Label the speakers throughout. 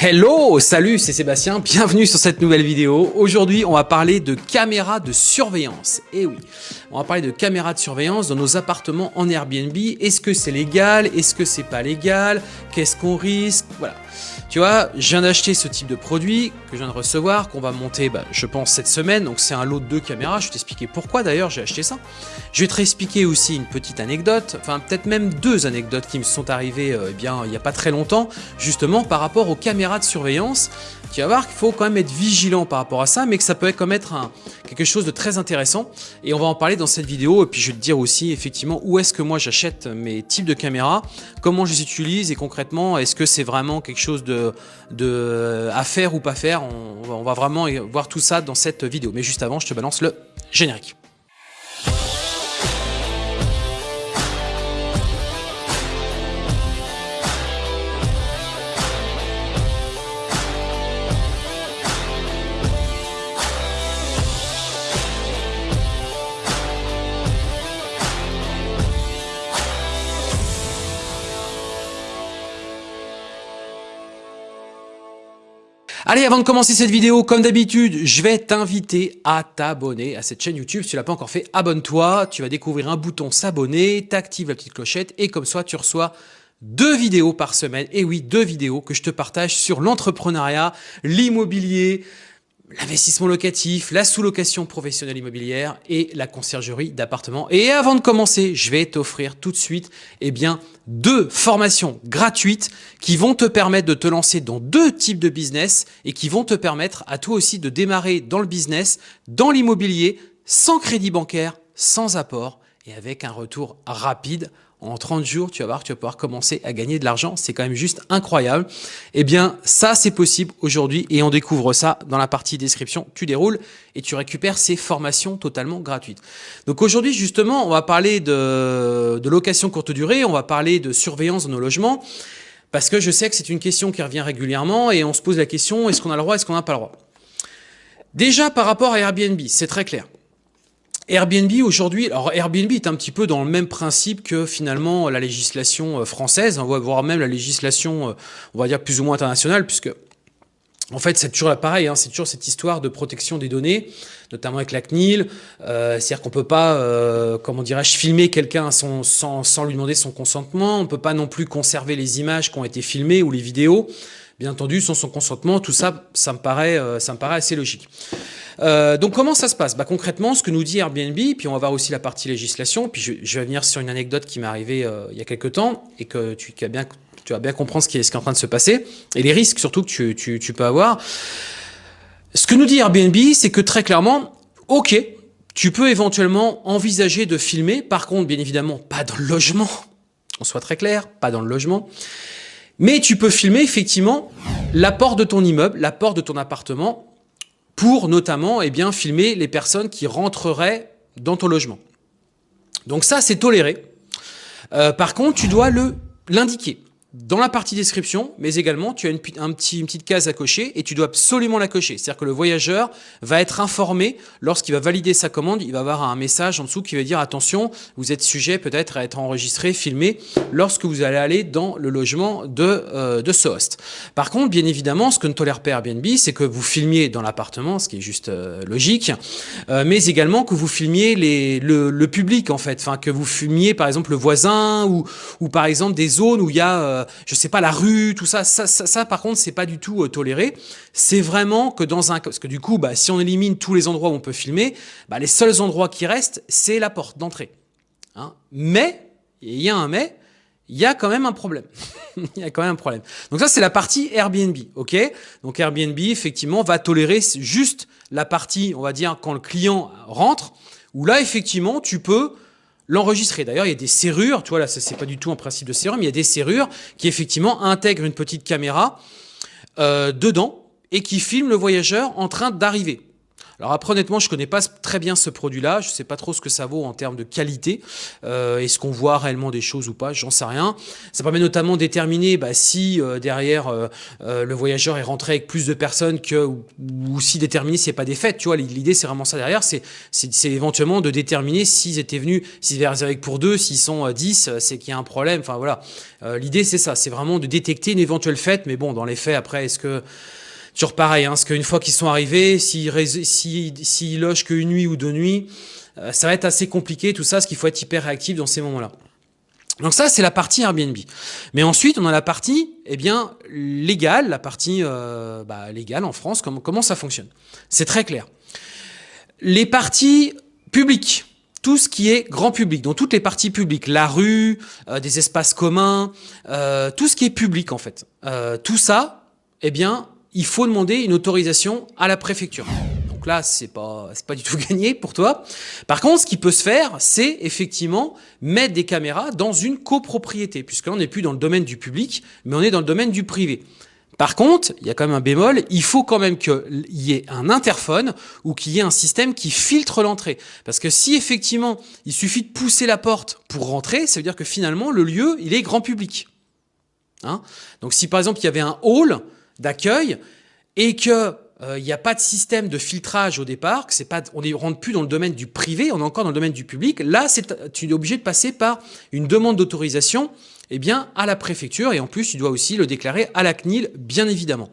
Speaker 1: Hello, salut, c'est Sébastien, bienvenue sur cette nouvelle vidéo. Aujourd'hui, on va parler de caméras de surveillance. Eh oui, on va parler de caméras de surveillance dans nos appartements en Airbnb. Est-ce que c'est légal? Est-ce que c'est pas légal? Qu'est-ce qu'on risque? Voilà. Tu vois, je viens d'acheter ce type de produit que je viens de recevoir, qu'on va monter, bah, je pense, cette semaine. Donc c'est un lot de deux caméras. Je vais t'expliquer pourquoi d'ailleurs j'ai acheté ça. Je vais te réexpliquer aussi une petite anecdote, enfin peut-être même deux anecdotes qui me sont arrivées euh, eh bien, il n'y a pas très longtemps, justement par rapport aux caméras de surveillance tu vas voir qu'il faut quand même être vigilant par rapport à ça, mais que ça peut quand même être un, quelque chose de très intéressant. Et on va en parler dans cette vidéo, et puis je vais te dire aussi effectivement où est-ce que moi j'achète mes types de caméras, comment je les utilise, et concrètement, est-ce que c'est vraiment quelque chose de, de, à faire ou pas faire? On va vraiment voir tout ça dans cette vidéo. Mais juste avant, je te balance le générique. Allez, avant de commencer cette vidéo, comme d'habitude, je vais t'inviter à t'abonner à cette chaîne YouTube. Si tu l'as pas encore fait, abonne-toi. Tu vas découvrir un bouton s'abonner, t'actives la petite clochette et comme ça, tu reçois deux vidéos par semaine. Et oui, deux vidéos que je te partage sur l'entrepreneuriat, l'immobilier, l'investissement locatif, la sous-location professionnelle immobilière et la conciergerie d'appartements. Et avant de commencer, je vais t'offrir tout de suite eh bien, deux formations gratuites qui vont te permettre de te lancer dans deux types de business et qui vont te permettre à toi aussi de démarrer dans le business, dans l'immobilier, sans crédit bancaire, sans apport et avec un retour rapide en 30 jours, tu vas voir, tu vas pouvoir commencer à gagner de l'argent. C'est quand même juste incroyable. Eh bien, ça, c'est possible aujourd'hui et on découvre ça dans la partie description. Tu déroules et tu récupères ces formations totalement gratuites. Donc aujourd'hui, justement, on va parler de, de location courte durée, on va parler de surveillance de nos logements parce que je sais que c'est une question qui revient régulièrement et on se pose la question, est-ce qu'on a le droit, est-ce qu'on n'a pas le droit? Déjà, par rapport à Airbnb, c'est très clair. Airbnb aujourd'hui, alors Airbnb est un petit peu dans le même principe que finalement la législation euh, française, on va voir même la législation, euh, on va dire plus ou moins internationale, puisque en fait, c'est toujours pareil, hein, c'est toujours cette histoire de protection des données, notamment avec la CNIL. Euh, C'est-à-dire qu'on peut pas, comment dirais-je, filmer quelqu'un sans, sans, sans, lui demander son consentement. On peut pas non plus conserver les images qui ont été filmées ou les vidéos. Bien entendu, sans son consentement, tout ça, ça me paraît, ça me paraît assez logique. Euh, donc comment ça se passe? Bah, Concrètement, ce que nous dit Airbnb, puis on va voir aussi la partie législation, puis je, vais venir sur une anecdote qui m'est arrivée euh, il y a quelques temps et que tu, as bien, tu bien comprendre ce qui, est, en train de se passer et les risques surtout que tu, tu peux avoir. Ce que nous dit Airbnb, c'est que très clairement, ok, tu peux éventuellement envisager de filmer, par contre, bien évidemment, pas dans le logement, on soit très clair, pas dans le logement, mais tu peux filmer effectivement la porte de ton immeuble, la porte de ton appartement, pour notamment eh bien, filmer les personnes qui rentreraient dans ton logement. Donc ça, c'est toléré. Euh, par contre, tu dois l'indiquer dans la partie description, mais également tu as une, un petit, une petite case à cocher et tu dois absolument la cocher. C'est-à-dire que le voyageur va être informé lorsqu'il va valider sa commande, il va avoir un message en dessous qui va dire attention, vous êtes sujet peut-être à être enregistré, filmé lorsque vous allez aller dans le logement de, euh, de ce host. Par contre, bien évidemment, ce que ne tolère pas Airbnb, c'est que vous filmiez dans l'appartement, ce qui est juste euh, logique, euh, mais également que vous filmiez le, public en fait, que vous filmiez par exemple le voisin ou par exemple des zones où il y a euh, je sais pas, la rue, tout ça, ça, ça, par contre, c'est pas du tout euh, toléré. C'est vraiment que dans un... Parce que du coup, bah, si on élimine tous les endroits où on peut filmer, bah, les seuls endroits qui restent, c'est la porte d'entrée. Hein. Mais, il y a un mais, il y a quand même un problème. il y a quand même un problème. Donc ça, c'est la partie Airbnb, ok? Donc Airbnb, effectivement, va tolérer juste la partie, on va dire, quand le client rentre, où là, effectivement, tu peux l'enregistrer. D'ailleurs, il y a des serrures, tu vois, là, c'est pas du tout un principe de serrure, mais il y a des serrures qui effectivement intègrent une petite caméra euh, dedans et qui filment le voyageur en train d'arriver. Alors après, honnêtement, je connais pas très bien ce produit-là. Je sais pas trop ce que ça vaut en termes de qualité. Euh, Est-ce qu'on voit réellement des choses ou pas J'en sais rien. Ça permet notamment de déterminer bah, si euh, derrière euh, euh, le voyageur est rentré avec plus de personnes que ou, ou si déterminer a pas des fêtes. Tu vois, l'idée c'est vraiment ça derrière. C'est éventuellement de déterminer s'ils étaient venus, s'ils étaient réservés pour deux, s'ils sont 10, c'est qu'il y a un problème. Enfin voilà. l'idée c'est ça. C'est vraiment de détecter une éventuelle fête. Mais bon, dans les faits, après, est-ce que Toujours pareil, hein, parce qu'une fois qu'ils sont arrivés, s'ils si, logent qu'une nuit ou deux nuits, euh, ça va être assez compliqué tout ça, parce qu'il faut être hyper réactif dans ces moments-là. Donc ça, c'est la partie Airbnb. Mais ensuite, on a la partie eh bien, légale, la partie euh, bah, légale en France, comment, comment ça fonctionne. C'est très clair. Les parties publiques, tout ce qui est grand public, donc toutes les parties publiques, la rue, euh, des espaces communs, euh, tout ce qui est public en fait. Euh, tout ça, eh bien, il faut demander une autorisation à la préfecture. Donc là, c'est pas, pas du tout gagné pour toi. Par contre, ce qui peut se faire, c'est effectivement mettre des caméras dans une copropriété, puisque là, on n'est plus dans le domaine du public, mais on est dans le domaine du privé. Par contre, il y a quand même un bémol, il faut quand même qu'il y ait un interphone ou qu'il y ait un système qui filtre l'entrée. Parce que si effectivement, il suffit de pousser la porte pour rentrer, ça veut dire que finalement, le lieu, il est grand public. Hein? Donc si par exemple, il y avait un hall, d'accueil et que il euh, n'y a pas de système de filtrage au départ, que c'est pas, on ne rentre plus dans le domaine du privé, on est encore dans le domaine du public. Là, c'est, tu es obligé de passer par une demande d'autorisation eh bien, à la préfecture et en plus, tu dois aussi le déclarer à la CNIL, bien évidemment.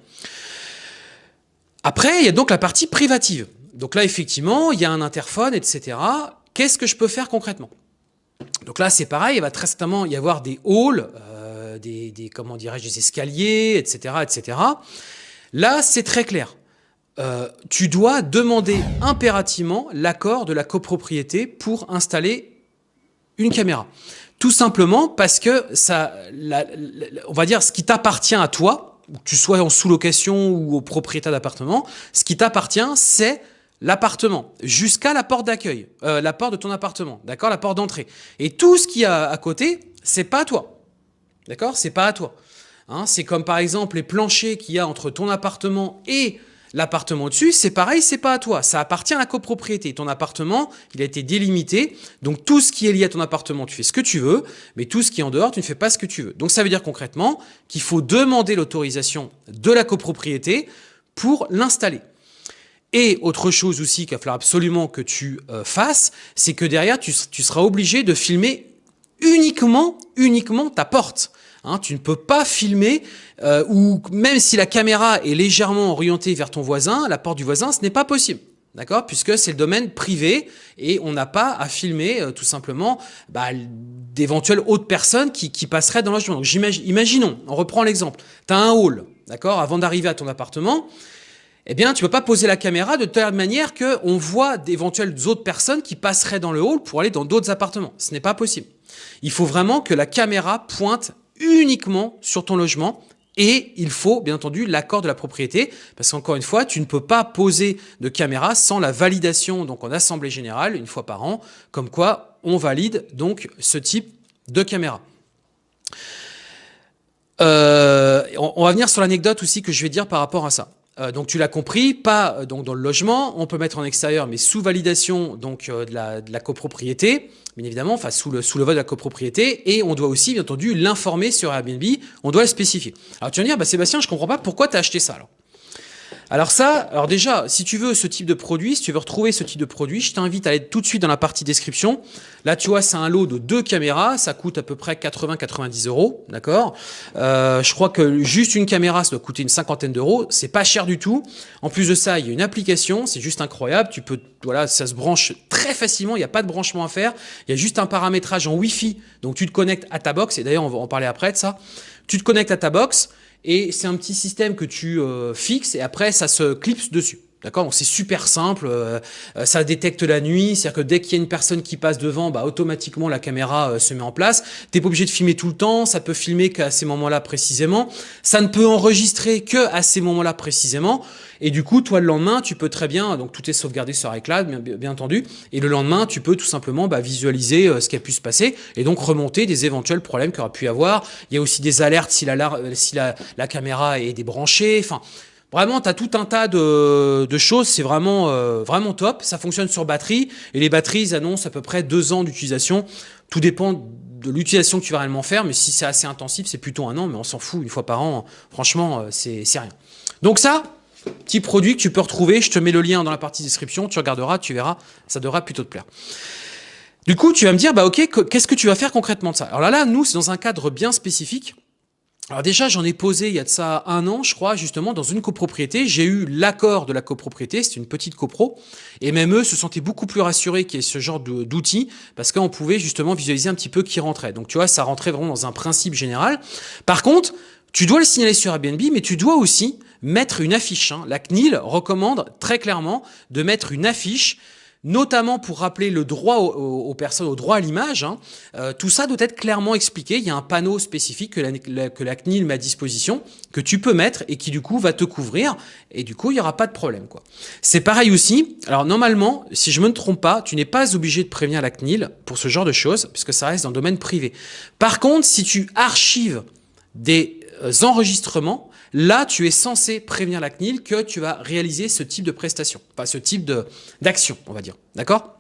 Speaker 1: Après, il y a donc la partie privative. Donc là, effectivement, il y a un interphone, etc. Qu'est-ce que je peux faire concrètement? Donc là, c'est pareil, il va très certainement y avoir des halls, des, comment dirais-je, des escaliers, etc., etc. Là, c'est très clair. Euh, tu dois demander impérativement l'accord de la copropriété pour installer une caméra. Tout simplement parce que ça, on va dire, ce qui t'appartient à toi, que tu sois en sous-location ou au propriétaire d'appartement, ce qui t'appartient, c'est l'appartement jusqu'à la porte d'accueil, euh, la porte de ton appartement, d'accord, la porte d'entrée. Et tout ce qui a à côté, c'est pas à toi. D'accord? C'est pas à toi. Hein, c'est comme par exemple les planchers qu'il y a entre ton appartement et l'appartement au-dessus, c'est pareil, c'est pas à toi. Ça appartient à la copropriété. Ton appartement, il a été délimité. Donc tout ce qui est lié à ton appartement, tu fais ce que tu veux, mais tout ce qui est en dehors, tu ne fais pas ce que tu veux. Donc ça veut dire concrètement qu'il faut demander l'autorisation de la copropriété pour l'installer. Et autre chose aussi qu'il va falloir absolument que tu euh, fasses, c'est que derrière, tu, tu seras obligé de filmer uniquement, uniquement ta porte. Hein, tu ne peux pas filmer, euh, ou même si la caméra est légèrement orientée vers ton voisin, la porte du voisin, ce n'est pas possible. D'accord? Puisque c'est le domaine privé et on n'a pas à filmer euh, tout simplement bah, d'éventuelles autres personnes qui, passeraient dans logement. Donc imaginons, on reprend l'exemple, tu as un hall, d'accord? Avant d'arriver à ton appartement, eh bien, tu peux pas poser la caméra de telle manière qu'on voit d'éventuelles autres personnes qui passeraient dans le hall pour aller dans d'autres appartements. Ce n'est pas possible. Il faut vraiment que la caméra pointe uniquement sur ton logement et il faut bien entendu l'accord de la propriété parce qu'encore une fois, tu ne peux pas poser de caméra sans la validation donc en assemblée générale une fois par an, comme quoi on valide donc ce type de caméra. Euh, on va venir sur l'anecdote aussi que je vais dire par rapport à ça. Euh, donc tu l'as compris, pas euh, donc dans le logement, on peut mettre en extérieur, mais sous validation donc de la, de la copropriété bien évidemment, enfin sous le, sous le vote de la copropriété, et on doit aussi, bien entendu, l'informer sur Airbnb, on doit le spécifier. Alors tu vas me dire, bah, Sébastien, je comprends pas pourquoi tu as acheté ça alors. Alors ça, alors déjà, si tu veux ce type de produit, si tu veux retrouver ce type de produit, je t'invite à aller tout de suite dans la partie description. Là, tu vois, c'est un lot de deux caméras, ça coûte à peu près 80-90 euros, d'accord? Euh, Je crois que juste une caméra, ça doit coûter une cinquantaine d'euros, c'est pas cher du tout. En plus de ça, il y a une application, c'est juste incroyable, tu peux, voilà, ça se branche très facilement, il n'y a pas de branchement à faire, il y a juste un paramétrage en Wi-Fi, donc tu te connectes à ta box, et d'ailleurs, on va en parler après de ça. Tu te connectes à ta box, et c'est un petit système que tu euh, fixes et après ça se clipse dessus. D'accord? Donc c'est super simple, euh, euh, ça détecte la nuit, c'est-à-dire que dès qu'il y a une personne qui passe devant, bah, automatiquement la caméra se met en place. T'es pas obligé de filmer tout le temps, ça peut filmer qu'à ces moments-là précisément. Ça ne peut enregistrer que à ces moments-là précisément. Et du coup, toi, le lendemain, tu peux très bien, donc tout est sauvegardé sur iCloud, bien, bien entendu, et le lendemain, tu peux tout simplement bah, visualiser euh, ce qui a pu se passer et donc remonter des éventuels problèmes qu'il aurait pu y avoir. Il y a aussi des alertes si la, si la, la caméra est débranchée. Enfin, Vraiment, tu as tout un tas de, choses, c'est vraiment, euh, vraiment top. Ça fonctionne sur batterie et les batteries annoncent à peu près deux ans d'utilisation. Tout dépend de l'utilisation que tu vas réellement faire, mais si c'est assez intensif, c'est plutôt un an, mais on s'en fout, une fois par an, franchement, euh, c'est rien. Donc ça, petit produit que tu peux retrouver, je te mets le lien dans la partie description, tu regarderas, tu verras, ça devra plutôt te plaire. Du coup, tu vas me dire, bah ok, qu'est-ce que tu vas faire concrètement de ça? Alors là, là, nous, c'est dans un cadre bien spécifique. Alors déjà, j'en ai posé il y a de ça un an, je crois, justement, dans une copropriété. J'ai eu l'accord de la copropriété, c'est une petite copro, et même eux se sentaient beaucoup plus rassurés qu'il y ait ce genre d'outils, parce qu'on pouvait justement visualiser un petit peu qui rentrait. Donc tu vois, ça rentrait vraiment dans un principe général. Par contre, tu dois le signaler sur Airbnb, mais tu dois aussi mettre une affiche. Hein. La CNIL recommande très clairement de mettre une affiche notamment pour rappeler le droit aux, personnes, au droit à l'image. Hein. Euh, tout ça doit être clairement expliqué. Il y a un panneau spécifique que la, CNIL met à disposition, que tu peux mettre et qui du coup va te couvrir. Et du coup, il n'y aura pas de problème. C'est pareil aussi. Alors normalement, si je me ne trompe pas, tu n'es pas obligé de prévenir la CNIL pour ce genre de choses, puisque ça reste dans le domaine privé. Par contre, si tu archives des euh, enregistrements, là, tu es censé prévenir la CNIL que tu vas réaliser ce type de prestation, pas ce type d'action, on va dire. D'accord?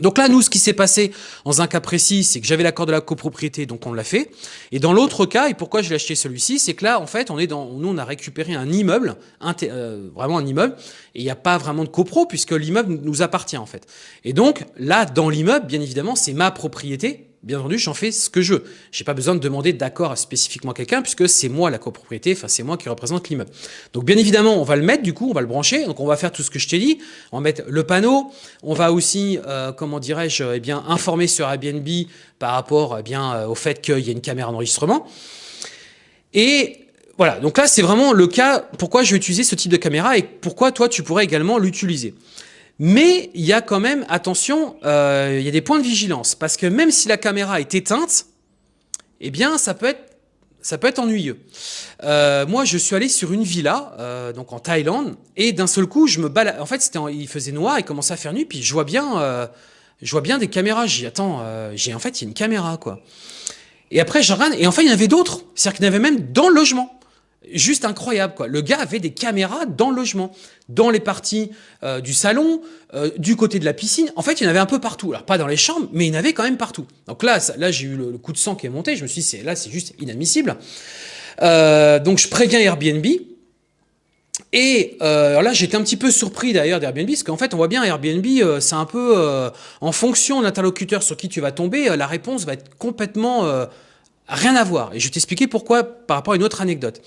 Speaker 1: Donc là, nous, ce qui s'est passé dans un cas précis, c'est que j'avais l'accord de la copropriété, donc on l'a fait. Et dans l'autre cas, et pourquoi j'ai acheté celui-ci, c'est que là, en fait, on est dans, nous, on a récupéré un immeuble, euh, vraiment un immeuble, et il n'y a pas vraiment de copro puisque l'immeuble nous appartient en fait. Et donc là, dans l'immeuble, bien évidemment, c'est ma propriété, bien entendu, j'en fais ce que je veux. J'ai pas besoin de demander d'accord spécifiquement quelqu'un puisque c'est moi la copropriété, enfin c'est moi qui représente l'immeuble. Donc bien évidemment, on va le mettre du coup, on va le brancher. Donc on va faire tout ce que je t'ai dit. On va mettre le panneau. On va aussi, euh, comment dirais-je, eh bien informer sur Airbnb par rapport eh euh, au fait qu'il y a une caméra d'enregistrement. Et voilà, donc là c'est vraiment le cas pourquoi je vais utiliser ce type de caméra et pourquoi toi tu pourrais également l'utiliser? Mais il y a quand même, attention, euh, il y a des points de vigilance. Parce que même si la caméra est éteinte, eh bien, ça peut être, ça peut être ennuyeux. Euh, moi, je suis allé sur une villa, euh, donc en Thaïlande, et d'un seul coup, je me balade. En fait, c'était, il faisait noir, il commençait à faire nuit, puis je vois bien, euh, je vois bien des caméras. J'ai attends, j'ai en fait, il y a une caméra, quoi. Et après, je regarde, et enfin, il y en avait d'autres. C'est-à-dire qu'il y en avait même dans le logement juste incroyable quoi. Le gars avait des caméras dans le logement, dans les parties euh, du salon, euh, du côté de la piscine. En fait, il y en avait un peu partout. Alors pas dans les chambres, mais il y en avait quand même partout. Donc là, là j'ai eu le, coup de sang qui est monté. Je me suis dit, là, c'est juste inadmissible. Euh, donc je préviens Airbnb. Et alors là, j'étais un petit peu surpris d'ailleurs d'Airbnb, parce qu'en fait, on voit bien Airbnb, c'est un peu en fonction de l'interlocuteur sur qui tu vas tomber, la réponse va être complètement rien à voir. Et je vais t'expliquer pourquoi par rapport à une autre anecdote.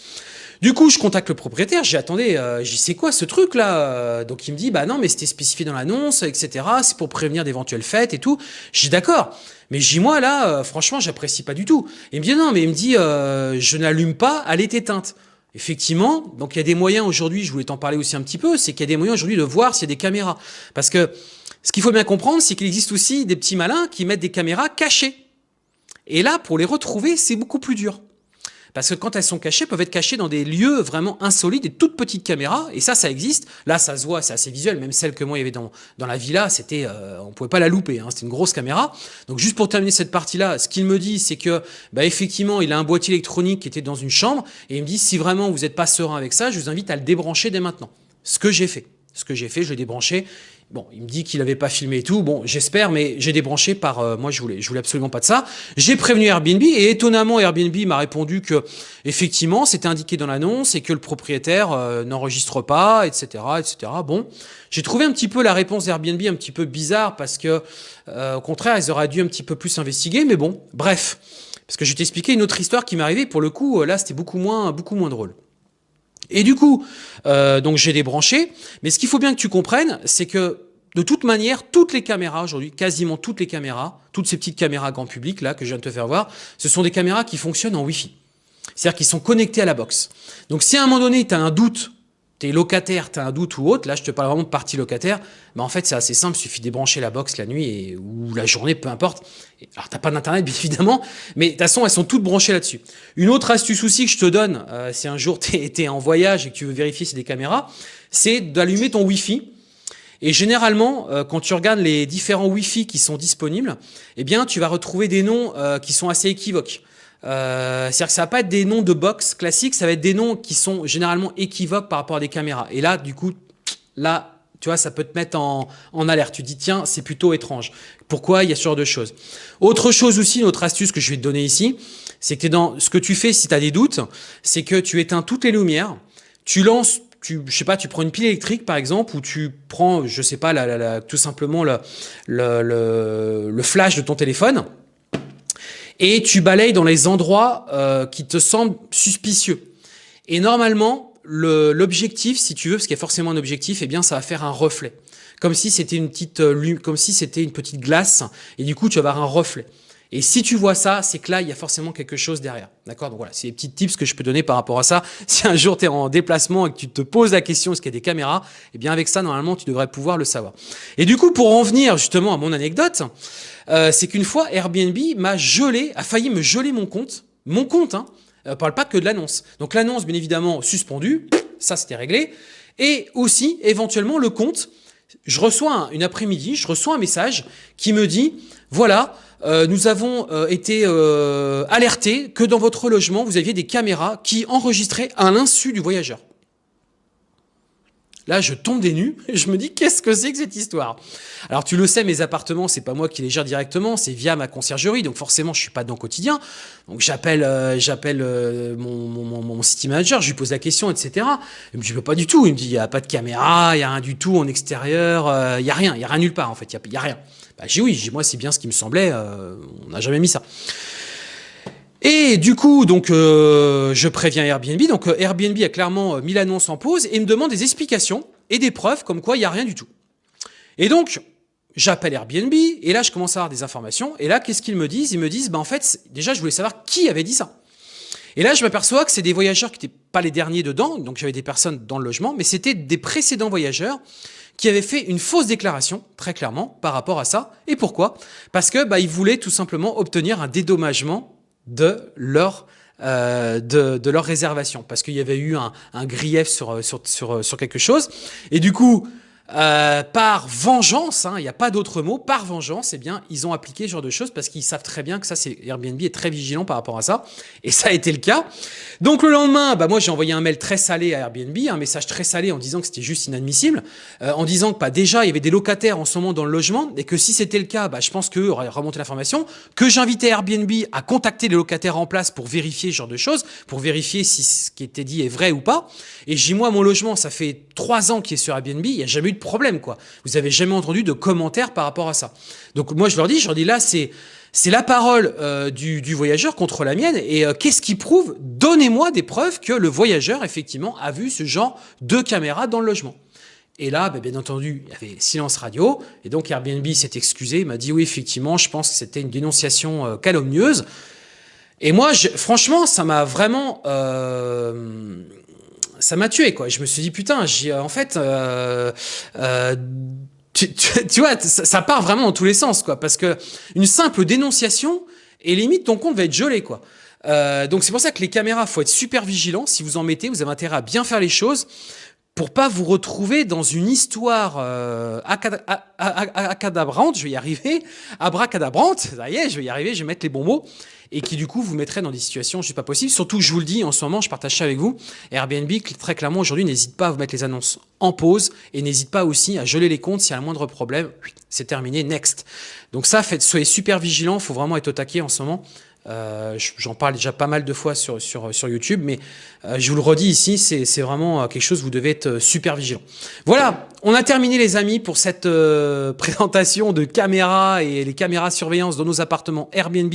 Speaker 1: Du coup, je contacte le propriétaire, j'ai attendez, euh, j'y quoi ce truc là Donc il me dit, bah non, mais c'était spécifié dans l'annonce, etc. C'est pour prévenir d'éventuelles fêtes et tout. J'ai d'accord. Mais j'ai moi là, euh, franchement, j'apprécie pas du tout. Il me dit non, mais il me dit, euh, je n'allume pas, elle est éteinte. Effectivement, donc il y a des moyens aujourd'hui, je voulais t'en parler aussi un petit peu, c'est qu'il y a des moyens aujourd'hui de voir s'il y a des caméras. Parce que ce qu'il faut bien comprendre, c'est qu'il existe aussi des petits malins qui mettent des caméras cachées. Et là, pour les retrouver, c'est beaucoup plus dur. Parce que quand elles sont cachées, peuvent être cachées dans des lieux vraiment insolites, des toutes petites caméras, et ça, ça existe. Là, ça se voit, c'est assez visuel, même celle que moi, il y avait dans, dans la villa, c'était, euh, on pouvait pas la louper, hein, c'était une grosse caméra. Donc juste pour terminer cette partie-là, ce qu'il me dit, c'est que, bah, effectivement, il a un boîtier électronique qui était dans une chambre, et il me dit, si vraiment vous n'êtes pas serein avec ça, je vous invite à le débrancher dès maintenant. Ce que j'ai fait. Ce que j'ai fait, je l'ai débranché. Bon, il me dit qu'il n'avait pas filmé et tout. Bon, j'espère, mais j'ai débranché par... Euh, moi, je voulais, je voulais absolument pas de ça. J'ai prévenu Airbnb et étonnamment, Airbnb m'a répondu que effectivement, c'était indiqué dans l'annonce et que le propriétaire euh, n'enregistre pas, etc., etc. Bon, j'ai trouvé un petit peu la réponse d'Airbnb un petit peu bizarre parce que, euh, au contraire, ils auraient dû un petit peu plus investiguer. Mais bon, bref, parce que je vais t'expliquer une autre histoire qui m'est arrivée. Pour le coup, là, c'était beaucoup moins, beaucoup moins drôle. Et du coup, euh, donc j'ai débranché. Mais ce qu'il faut bien que tu comprennes, c'est que de toute manière, toutes les caméras aujourd'hui, quasiment toutes les caméras, toutes ces petites caméras grand public là que je viens de te faire voir, ce sont des caméras qui fonctionnent en Wi-Fi. C'est-à-dire qu'ils sont connectés à la box. Donc si à un moment donné, tu as un doute t'es locataire, t'as un doute ou autre, là je te parle vraiment de partie locataire, mais en fait c'est assez simple, il suffit de débrancher la box la nuit ou la journée, peu importe. Alors t'as pas d'internet bien évidemment, mais de toute façon elles sont toutes branchées là-dessus. Une autre astuce aussi que je te donne, euh, si un jour t'es es en voyage et que tu veux vérifier si des caméras, c'est d'allumer ton Wi-Fi. Et généralement, euh, quand tu regardes les différents Wi-Fi qui sont disponibles, eh bien tu vas retrouver des noms euh, qui sont assez équivoques. Euh, C'est-à-dire que ça va pas être des noms de box classiques, ça va être des noms qui sont généralement équivoques par rapport à des caméras. Et là, du coup, là, tu vois, ça peut te mettre en, alerte. Tu dis, tiens, c'est plutôt étrange. Pourquoi il y a ce genre de choses? Autre chose aussi, une autre astuce que je vais te donner ici, c'est que dans ce que tu fais si tu as des doutes, c'est que tu éteins toutes les lumières, tu lances tu, je sais pas, tu prends une pile électrique par exemple, ou tu prends, je sais pas, la, la, tout simplement le, le, le, flash de ton téléphone, et tu balayes dans les endroits euh, qui te semblent suspicieux. Et normalement, l'objectif, si tu veux, parce qu'il y a forcément un objectif, eh bien, ça va faire un reflet, comme si c'était une petite, euh, comme si c'était une petite glace, et du coup, tu vas avoir un reflet. Et si tu vois ça, c'est que là, il y a forcément quelque chose derrière. D'accord? Donc voilà, c'est les petits tips que je peux donner par rapport à ça. Si un jour tu es en déplacement et que tu te poses la question est-ce qu'il y a des caméras, eh bien avec ça, normalement, tu devrais pouvoir le savoir. Et du coup, pour en venir justement à mon anecdote, euh, c'est qu'une fois, Airbnb m'a gelé, a failli me geler mon compte. Mon compte, hein. euh, parle pas que de l'annonce. Donc l'annonce, bien évidemment, suspendue. Ça, c'était réglé. Et aussi, éventuellement, le compte. Je reçois une après-midi, je reçois un message qui me dit, voilà, euh, nous avons euh, été euh, alertés que dans votre logement, vous aviez des caméras qui enregistraient à l'insu du voyageur. Là, je tombe des nues je me dis qu'est-ce que c'est que cette histoire? Alors tu le sais, mes appartements, c'est pas moi qui les gère directement, c'est via ma conciergerie, donc forcément je suis pas dans le quotidien. Donc j'appelle euh, j'appelle euh, mon, mon, mon, city manager, je lui pose la question, etc. Il me dit pas du tout, il me dit il y a pas de caméra, il y a rien du tout en extérieur, euh, il y a rien, il y a rien nulle part en fait, il y a rien. Bah, j'ai oui, moi c'est bien ce qui me semblait, on n'a jamais mis ça. Et du coup, donc, euh, je préviens Airbnb. Donc, euh, Airbnb a clairement euh, mis l'annonce en pause et me demande des explications et des preuves comme quoi il n'y a rien du tout. Et donc, j'appelle Airbnb et là, je commence à avoir des informations. Et là, qu'est-ce qu'ils me disent? Ils me disent, bah, en fait, déjà, je voulais savoir qui avait dit ça. Et là, je m'aperçois que c'est des voyageurs qui n'étaient pas les derniers dedans, donc j'avais des personnes dans le logement, mais c'était des précédents voyageurs qui avaient fait une fausse déclaration, très clairement, par rapport à ça. Et pourquoi? Parce que bah, ils voulaient tout simplement obtenir un dédommagement de leur euh, de, leur réservation. Parce qu'il y avait eu un, grief sur, sur, sur, sur quelque chose. Et du coup euh, par vengeance, hein, il n'y a pas d'autre mot, par vengeance, eh bien, ils ont appliqué ce genre de choses parce qu'ils savent très bien que ça, c'est Airbnb est très vigilant par rapport à ça, et ça a été le cas. Donc le lendemain, bah moi j'ai envoyé un mail très salé à Airbnb, un message très salé en disant que c'était juste inadmissible, euh, en disant que bah, déjà il y avait des locataires en ce moment dans le logement, et que si c'était le cas, bah, je pense qu'eux auraient remonté l'information, que j'invitais Airbnb à contacter les locataires en place pour vérifier ce genre de choses, pour vérifier si ce qui était dit est vrai ou pas. Et j'ai moi mon logement, ça fait trois ans qu'il est sur Airbnb, il n'y a jamais eu problème, quoi. Vous avez jamais entendu de commentaires par rapport à ça. Donc moi, je leur dis, je leur dis là, c'est c'est la parole euh, du, du, voyageur contre la mienne. Et euh, qu'est-ce qui prouve? Donnez-moi des preuves que le voyageur, effectivement, a vu ce genre de caméra dans le logement. Et là, ben, bien entendu, il y avait silence radio. Et donc Airbnb s'est excusé, m'a dit oui, effectivement, je pense que c'était une dénonciation euh, calomnieuse. Et moi, franchement, ça m'a vraiment... ça m'a tué quoi. Je me suis dit putain, j'ai en fait euh, euh, tu, vois, ça, part vraiment dans tous les sens quoi, parce que une simple dénonciation et limite ton compte va être gelé quoi. Euh, donc c'est pour ça que les caméras, faut être super vigilant. Si vous en mettez, vous avez intérêt à bien faire les choses pour pas vous retrouver dans une histoire euh, acadabrante, je vais y arriver, abracadabrante, ça y est, je vais y arriver, je vais mettre les bons mots, et qui du coup vous mettrait dans des situations juste pas possibles. Surtout, je vous le dis, en ce moment, je partage ça avec vous, Airbnb, très clairement, aujourd'hui, n'hésite pas à vous mettre les annonces en pause, et n'hésite pas aussi à geler les comptes s'il y a un moindre problème, c'est terminé, next. Donc ça, faites, soyez super vigilants, faut vraiment être au taquet en ce moment. Euh, J'en parle déjà pas mal de fois sur, sur, sur YouTube, mais euh, je vous le redis ici, c'est vraiment euh, quelque chose, vous devez être super vigilant. Voilà, on a terminé les amis pour cette présentation de caméras et les caméras surveillance dans nos appartements Airbnb.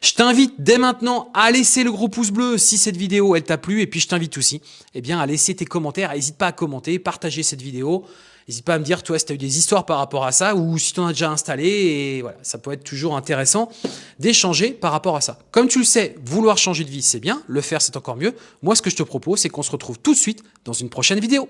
Speaker 1: Je t'invite dès maintenant à laisser le gros pouce bleu si cette vidéo elle t'a plu, et puis je t'invite aussi eh bien, à laisser tes commentaires, n'hésite pas à commenter, partager cette vidéo. N'hésite pas à me dire, toi, si tu as eu des histoires par rapport à ça ou si tu en as déjà installé. Et voilà, ça peut être toujours intéressant d'échanger par rapport à ça. Comme tu le sais, vouloir changer de vie, c'est bien. Le faire, c'est encore mieux. Moi, ce que je te propose, c'est qu'on se retrouve tout de suite dans une prochaine vidéo.